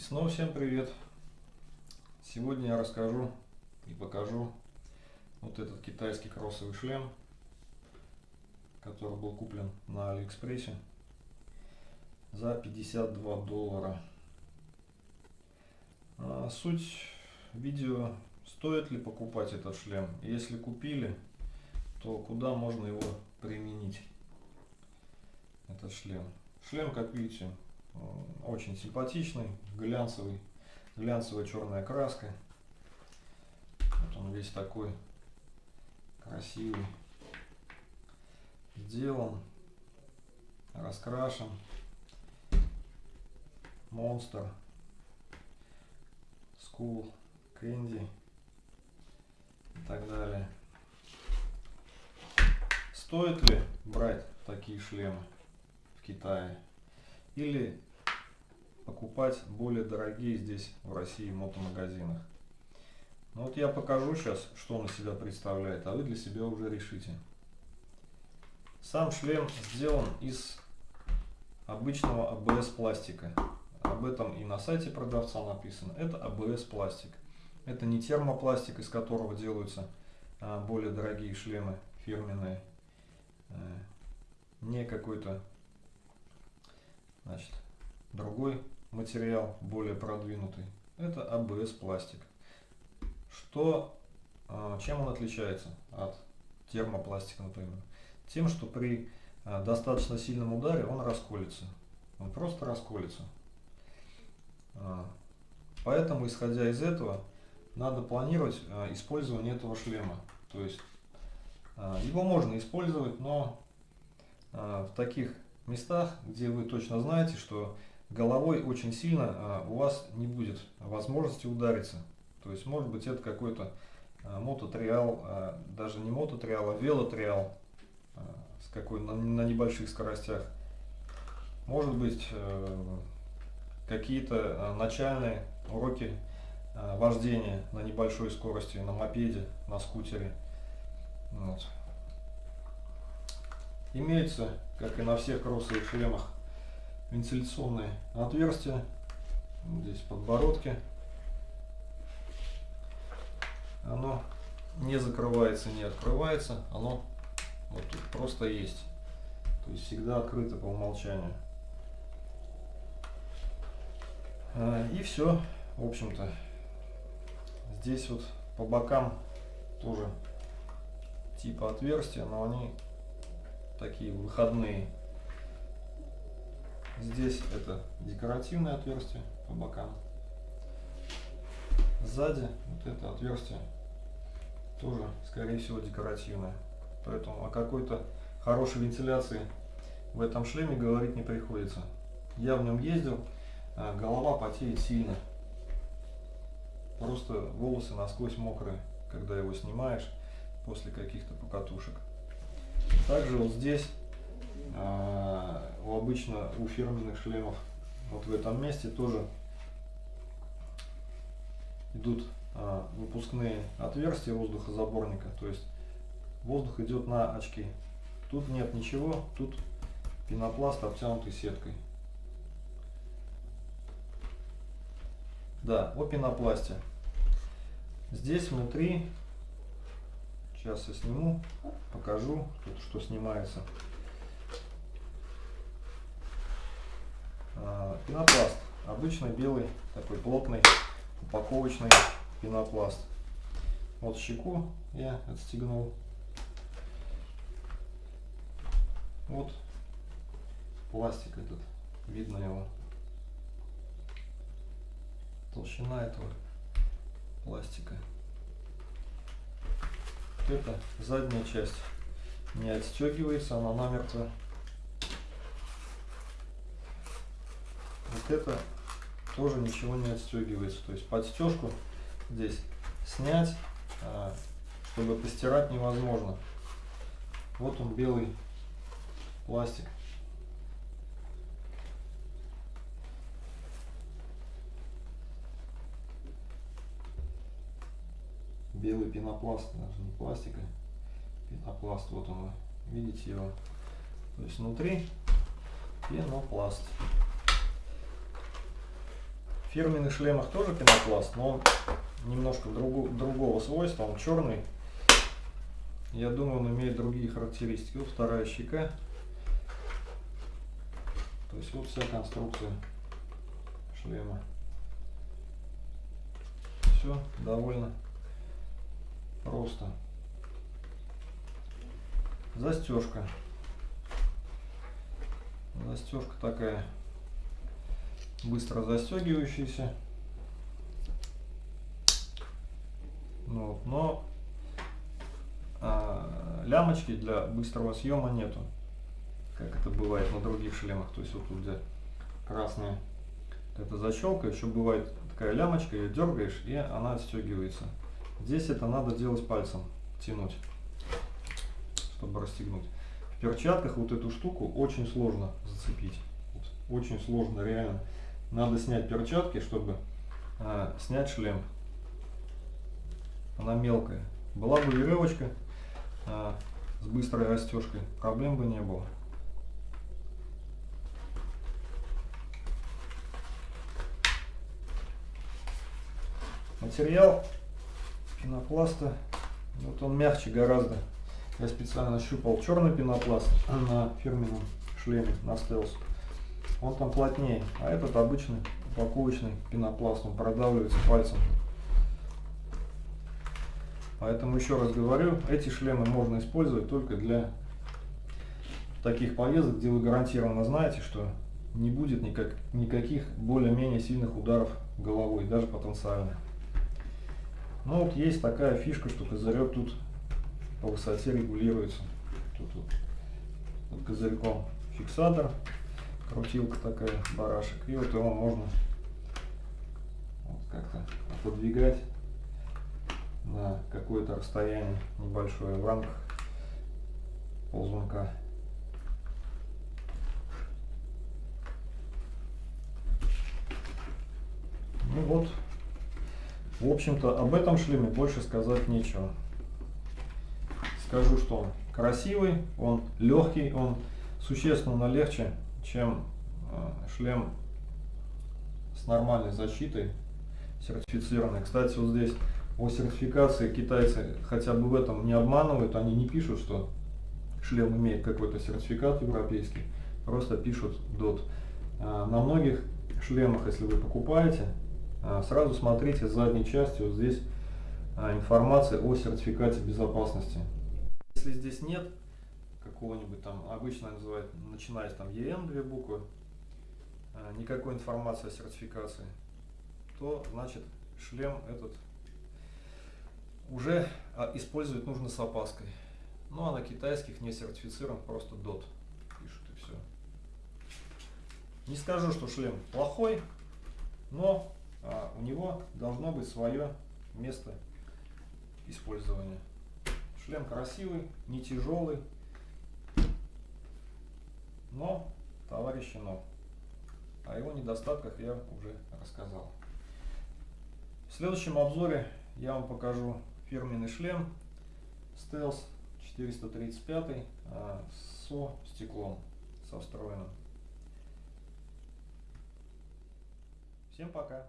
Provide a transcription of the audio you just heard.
снова всем привет! Сегодня я расскажу и покажу вот этот китайский кроссовый шлем, который был куплен на Алиэкспрессе за 52 доллара. А суть видео, стоит ли покупать этот шлем. Если купили, то куда можно его применить, этот шлем. Шлем, как видите, очень симпатичный, глянцевый, глянцевая черная краска. Вот он весь такой красивый, сделан, раскрашен. Monster, Skullcandy и так далее. Стоит ли брать такие шлемы в Китае? Или покупать более дорогие здесь в России мотомагазинах. Ну вот я покажу сейчас, что он из себя представляет, а вы для себя уже решите. Сам шлем сделан из обычного АБС пластика. Об этом и на сайте продавца написано. Это АБС пластик. Это не термопластик, из которого делаются а, более дорогие шлемы фирменные. Не какой-то значит, другой материал более продвинутый. Это АБС пластик. Что, а, чем он отличается от термопластика, например? Тем, что при а, достаточно сильном ударе он расколется. Он просто расколется. А, поэтому, исходя из этого, надо планировать использование этого шлема. То есть его можно использовать, но в таких местах, где вы точно знаете, что головой очень сильно а, у вас не будет возможности удариться. То есть может быть это какой-то а, мототриал, а, даже не мототриал, а велотриал с какой на, на небольших скоростях. Может быть э, какие-то начальные уроки вождения на небольшой скорости, на мопеде, на скутере. Вот. Имеется, как и на всех кроссовых шлемах, вентиляционные отверстия. Здесь подбородки. Оно не закрывается, не открывается. Оно вот тут просто есть. То есть всегда открыто по умолчанию. А, и все, в общем-то. Здесь вот по бокам тоже типа отверстия, но они такие выходные. Здесь это декоративное отверстие по бокам. Сзади вот это отверстие тоже, скорее всего, декоративное. Поэтому о какой-то хорошей вентиляции в этом шлеме говорить не приходится. Я в нем ездил, а голова потеет сильно. Просто волосы насквозь мокрые, когда его снимаешь после каких-то покатушек. Также вот здесь, а, у обычно у фирменных шлемов, вот в этом месте тоже идут а, выпускные отверстия воздухозаборника, то есть воздух идет на очки. Тут нет ничего, тут пенопласт обтянутый сеткой. Да, о пенопласте. Здесь внутри Сейчас я сниму, покажу, тут что снимается. А, пенопласт. Обычный белый, такой плотный, упаковочный пенопласт. Вот щеку я отстегнул. Вот пластик этот, видно его. Толщина этого пластика это задняя часть не отстегивается, она намертво. Вот это тоже ничего не отстегивается. То есть подстежку здесь снять, а, чтобы постирать невозможно. Вот он белый пластик. Белый пенопласт, даже не пластика, пенопласт, вот он, видите его. То есть внутри пенопласт. В фирменных шлемах тоже пенопласт, но он немножко другу, другого свойства, он черный. Я думаю, он имеет другие характеристики. Вот вторая щека. То есть вот вся конструкция шлема. Все довольно просто. Застежка. Застежка такая быстро застегивающаяся. Ну, вот, но а, лямочки для быстрого съема нету, как это бывает на других шлемах. То есть вот тут где красная эта защелка, еще бывает такая лямочка, ее дергаешь и она отстегивается. Здесь это надо делать пальцем, тянуть, чтобы расстегнуть. В перчатках вот эту штуку очень сложно зацепить. Очень сложно, реально. Надо снять перчатки, чтобы а, снять шлем. Она мелкая. Была бы веревочка а, с быстрой растежкой, проблем бы не было. Материал пенопласта, вот он мягче гораздо. Я специально щупал черный пенопласт на фирменном шлеме, на стелс. Он там плотнее, а этот обычный упаковочный пенопласт, он продавливается пальцем. Поэтому еще раз говорю, эти шлемы можно использовать только для таких поездок, где вы гарантированно знаете, что не будет никак, никаких более-менее сильных ударов головой, даже потенциально. Ну вот есть такая фишка, что козырек тут по высоте регулируется. Тут вот под козырьком фиксатор, крутилка такая, барашек. И вот его можно вот как-то подвигать на какое-то расстояние небольшое в рамках ползунка. Ну вот, в общем-то, об этом шлеме больше сказать нечего. Скажу, что он красивый, он легкий, он существенно легче, чем э, шлем с нормальной защитой, сертифицированный. Кстати, вот здесь о сертификации китайцы хотя бы в этом не обманывают, они не пишут, что шлем имеет какой-то сертификат европейский, просто пишут DOT. Э, на многих шлемах, если вы покупаете, сразу смотрите с задней части, вот здесь а, информация о сертификате безопасности. Если здесь нет какого-нибудь там, обычно называют, начиная с там EN две буквы, а, никакой информации о сертификации, то значит шлем этот уже использовать нужно с опаской. Ну а на китайских не сертифицирован, просто DOT пишут и все. Не скажу, что шлем плохой, но а должно быть свое место использования. Шлем красивый, не тяжелый, но товарищ но. О его недостатках я уже рассказал. В следующем обзоре я вам покажу фирменный шлем Stealth 435 а, со стеклом, со встроенным. Всем пока!